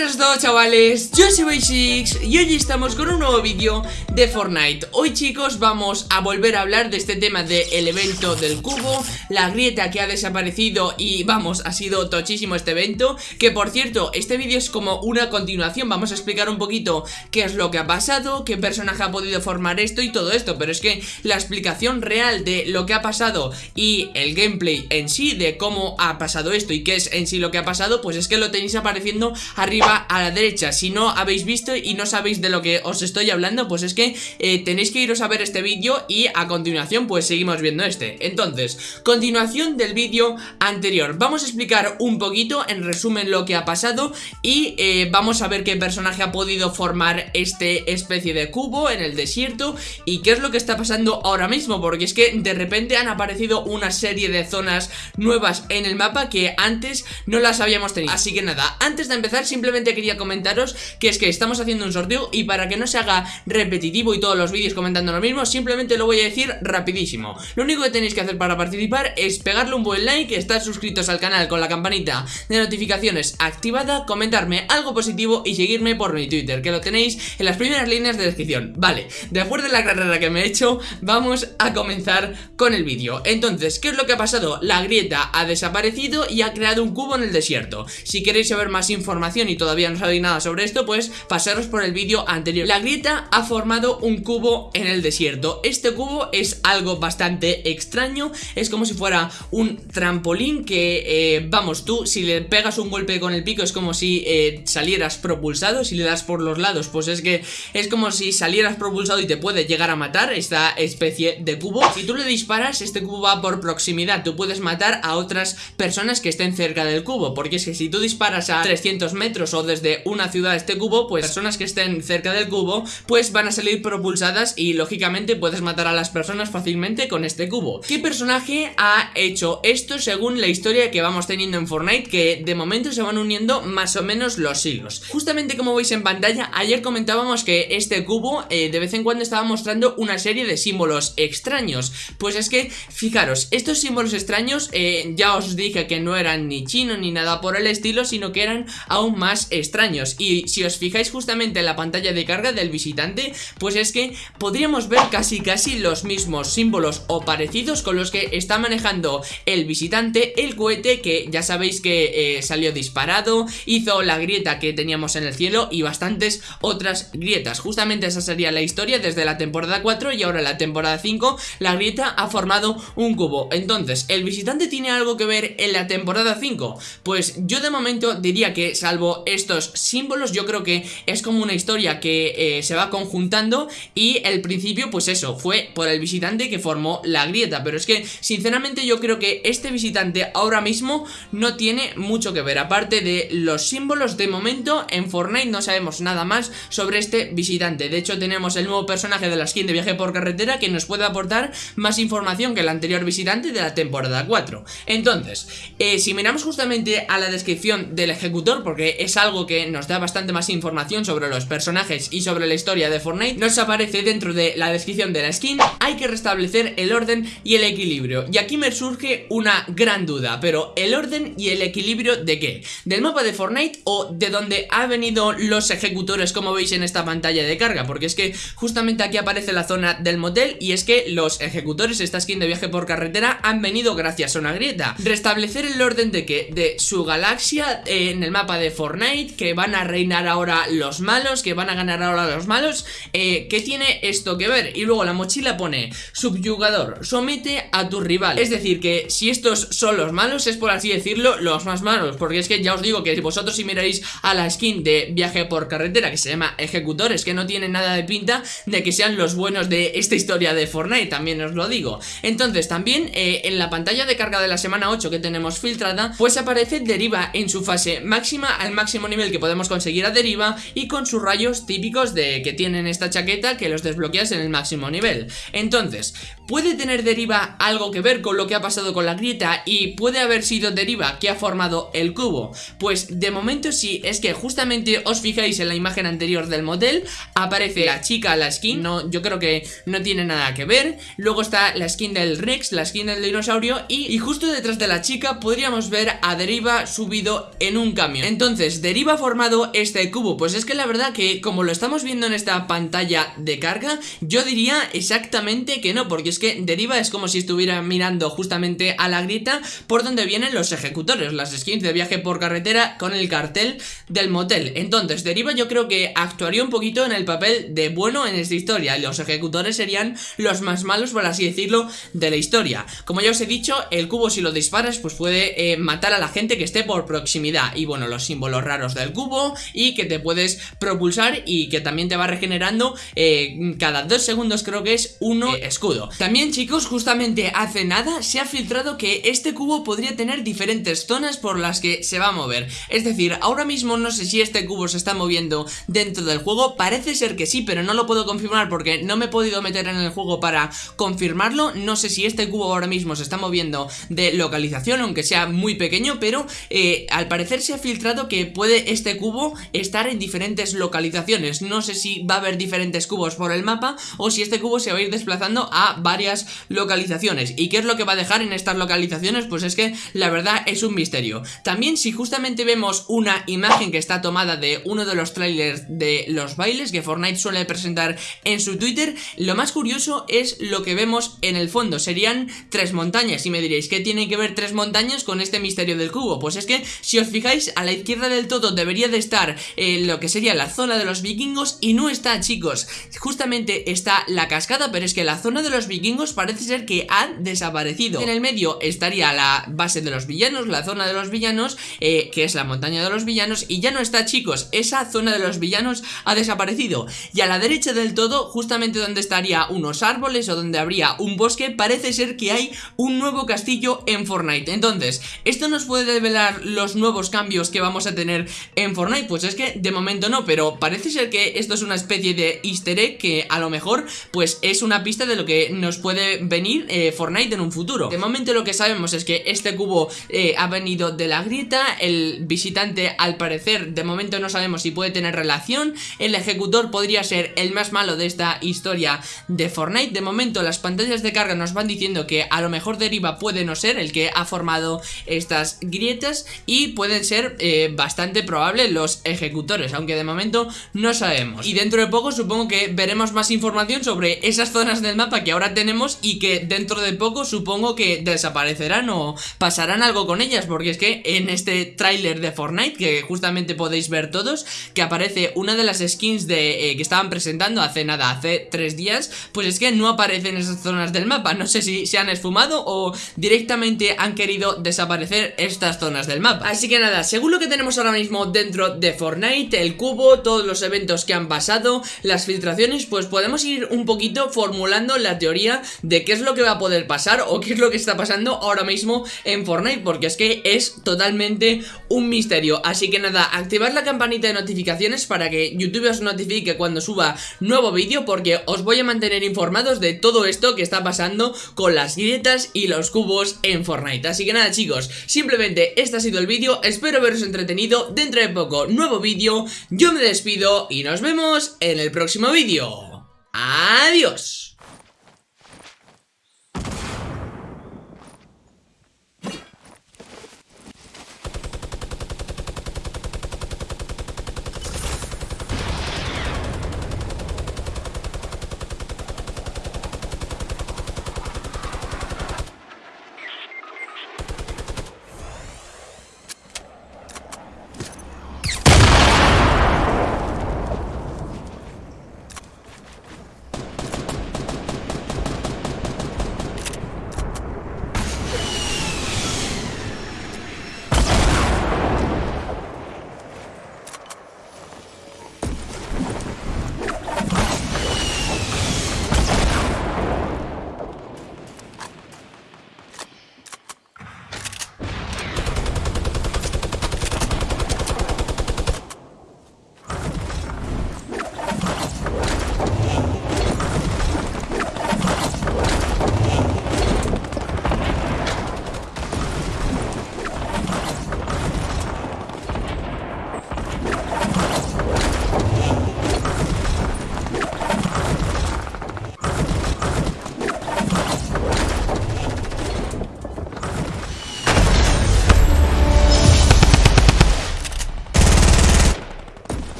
buenas a todos chavales, yo soy Basics y hoy estamos con un nuevo vídeo de Fortnite. Hoy chicos vamos a volver a hablar de este tema del evento del cubo La grieta que ha desaparecido y vamos, ha sido tochísimo este evento Que por cierto, este vídeo es como una continuación. Vamos a explicar un poquito qué es lo que ha pasado, qué personaje ha podido formar esto y todo esto Pero es que la explicación real de lo que ha pasado y el gameplay en sí de cómo ha pasado esto y qué es en sí lo que ha pasado Pues es que lo tenéis apareciendo arriba a la derecha. Si no habéis visto y no sabéis de lo que os estoy hablando Pues es que eh, tenéis que iros a ver este vídeo y a continuación pues seguimos viendo este. Entonces, continuación del vídeo anterior. Vamos a explicar un poquito en resumen lo que ha pasado Y eh, vamos a ver qué personaje ha podido formar este especie de cubo en el desierto Y qué es lo que está pasando ahora mismo Porque es que de repente han aparecido una serie de zonas nuevas en el mapa que antes no las habíamos tenido. Así que nada, antes de empezar simplemente quería comentaros que es que estamos haciendo un sorteo y para que no se haga repetitivo y todos los vídeos comentando lo mismo, simplemente lo voy a decir rapidísimo. Lo único que tenéis que hacer para participar es pegarle un buen like, estar suscritos al canal con la campanita de notificaciones activada, comentarme algo positivo y seguirme por mi Twitter, que lo tenéis en las primeras líneas de descripción. Vale, después de la carrera que me he hecho, vamos a comenzar con el vídeo. Entonces, ¿qué es lo que ha pasado? La grieta ha desaparecido y ha creado un cubo en el desierto. Si queréis saber más información y todavía no sabéis nada sobre esto, pues pasaros por el vídeo anterior. La grieta ha formado un cubo en el desierto. Este cubo es algo bastante extraño, es como si fuera un trampolín que, eh, vamos, tú si le pegas un golpe con el pico es como si eh, salieras propulsado, si le das por los lados, pues es que es como si salieras propulsado y te puede llegar a matar esta especie de cubo. Si tú le disparas, este cubo va por proximidad, tú puedes matar a otras personas que estén cerca del cubo, porque es que si tú disparas a 300 metros o desde una ciudad este cubo, pues personas que estén cerca del cubo, pues van a salir propulsadas y lógicamente puedes matar a las personas fácilmente con este cubo. ¿Qué personaje ha hecho esto según la historia que vamos teniendo en Fortnite? Que de momento se van uniendo más o menos los siglos. Justamente como veis en pantalla, ayer comentábamos que este cubo eh, de vez en cuando estaba mostrando una serie de símbolos extraños. Pues es que, fijaros, estos símbolos extraños eh, ya os dije que no eran ni chino ni nada por el estilo, sino que eran aún más extraños. Y si os fijáis justamente en la pantalla de carga del visitante Pues es que podríamos ver casi casi los mismos símbolos o parecidos con los que está manejando el visitante El cohete que ya sabéis que eh, salió disparado Hizo la grieta que teníamos en el cielo y bastantes otras grietas. Justamente esa sería la historia desde la temporada 4 y ahora la temporada 5 La grieta ha formado un cubo. Entonces, ¿el visitante tiene algo que ver en la temporada 5? Pues yo de momento diría que salvo estos símbolos yo creo que es como una historia que eh, se va conjuntando y el principio pues eso, fue por el visitante que formó la grieta, pero es que sinceramente yo creo que este visitante ahora mismo no tiene mucho que ver, aparte de los símbolos de momento en Fortnite no sabemos nada más sobre este visitante, de hecho tenemos el nuevo personaje de la skin de viaje por carretera que nos puede aportar más información que el anterior visitante de la temporada 4, entonces, eh, si miramos justamente a la descripción del ejecutor, porque es algo que nos da bastante más información sobre los personajes y sobre la historia de Fortnite, nos aparece dentro de la descripción de la skin, hay que restablecer el orden y el equilibrio. Y aquí me surge una gran duda, pero ¿el orden y el equilibrio de qué? ¿Del mapa de Fortnite o de donde han venido los ejecutores como veis en esta pantalla de carga? Porque es que justamente aquí aparece la zona del motel y es que los ejecutores, esta skin de viaje por carretera, han venido gracias a una grieta. Restablecer el orden de qué? De su galaxia en el mapa de Fortnite Que van a reinar ahora los malos, que van a ganar ahora los malos. Eh, ¿Qué tiene esto que ver? Y luego la mochila pone subyugador, somete a tu rival. Es decir, que si estos son los malos, es por así decirlo, los más malos. Porque es que ya os digo que vosotros si miráis a la skin de viaje por carretera, que se llama ejecutores, que no tiene nada de pinta de que sean los buenos de esta historia de Fortnite, también os lo digo. Entonces, también eh, en la pantalla de carga de la semana 8 que tenemos filtrada, pues aparece deriva en su fase máxima al máximo nivel que podemos conseguir a deriva y con sus rayos típicos de que tienen esta chaqueta que los desbloqueas en el máximo nivel. Entonces, ¿puede tener deriva algo que ver con lo que ha pasado con la grieta y puede haber sido deriva que ha formado el cubo? Pues de momento sí, es que justamente os fijáis en la imagen anterior del model, aparece la chica, la skin, no, yo creo que no tiene nada que ver, luego está la skin del Rex, la skin del dinosaurio y, y justo detrás de la chica podríamos ver a deriva subido en un camión. Entonces, de ¿Deriva formado este cubo? Pues es que la verdad que como lo estamos viendo en esta pantalla de carga Yo diría exactamente que no Porque es que Deriva es como si estuviera mirando justamente a la grieta Por donde vienen los ejecutores Las skins de viaje por carretera con el cartel del motel. Entonces Deriva yo creo que actuaría un poquito en el papel de bueno en esta historia. Y los ejecutores serían los más malos por así decirlo de la historia. Como ya os he dicho el cubo si lo disparas pues puede eh, matar a la gente que esté por proximidad. Y bueno los símbolos raros del cubo y que te puedes propulsar y que también te va regenerando eh, cada dos segundos creo que es uno eh, escudo. También chicos justamente hace nada se ha filtrado que este cubo podría tener diferentes zonas por las que se va a mover. Es decir ahora mismo no sé si este cubo se está moviendo dentro del juego. Parece ser que sí pero no lo puedo confirmar porque no me he podido meter en el juego para confirmarlo. No sé si este cubo ahora mismo se está moviendo de localización aunque sea muy pequeño pero eh, al parecer se ha filtrado que puede este cubo estar en diferentes localizaciones. No sé si va a haber diferentes cubos por el mapa o si este cubo se va a ir desplazando a varias localizaciones. ¿Y qué es lo que va a dejar en estas localizaciones? Pues es que la verdad es un misterio. También si justamente vemos una imagen que está tomada de uno de los trailers de los bailes que Fortnite suele presentar en su Twitter Lo más curioso es lo que vemos en el fondo. Serían tres montañas. Y me diréis ¿qué tiene que ver tres montañas con este misterio del cubo? Pues es que si os fijáis a la izquierda del todo debería de estar eh, lo que sería la zona de los vikingos y no está chicos. Justamente está la cascada pero es que la zona de los vikingos parece ser que ha desaparecido. En el medio estaría la base de los villanos, la zona de los villanos eh, que es la montaña de los villanos y ya no está chicos. Esa zona de los villanos ha desaparecido. Y a la derecha del todo justamente donde estaría unos árboles o donde habría un bosque parece ser que hay un nuevo castillo en Fortnite. Entonces, ¿esto nos puede develar los nuevos cambios que vamos a tener en Fortnite? Pues es que de momento no, pero parece ser que esto es una especie de easter egg que a lo mejor pues es una pista de lo que nos puede venir eh, Fortnite en un futuro. De momento lo que sabemos es que este cubo eh, ha venido de la grieta, el visitante al parecer de momento no sabemos si puede tener relación, el ejecutor podría ser el más malo de esta historia de Fortnite, de momento las pantallas de carga nos van diciendo que a lo mejor Deriva puede no ser el que ha formado estas grietas y pueden ser eh, bastante probables los ejecutores, aunque de momento no sabemos. Y dentro de poco supongo que veremos más información sobre esas zonas del mapa que ahora tenemos y que dentro de poco supongo que desaparecerán o pasarán algo con ellas, porque es que en este tráiler de Fortnite, que justamente podéis ver todos, que aparece una de las skins de eh, que estaban presentando hace nada, hace tres días, pues es que no aparecen esas zonas del mapa, no sé si se han esfumado o directamente han querido desaparecer estas zonas del mapa. Así que nada, según lo que tenemos ahora mismo dentro de Fortnite, el cubo, todos los eventos que han pasado, las filtraciones, pues podemos ir un poquito formulando la teoría de qué es lo que va a poder pasar o qué es lo que está pasando ahora mismo en Fortnite, porque es que es totalmente un misterio. Así que nada, activad la campanita de notificaciones para que YouTube os notifique cuando suba nuevo vídeo, porque os voy a mantener informados de todo esto que está pasando con las grietas y los cubos en Fortnite. Así que nada chicos, simplemente este ha sido el vídeo, espero haberos entretenido, dentro de poco nuevo vídeo, yo me despido y nos vemos en el próximo vídeo. Adiós.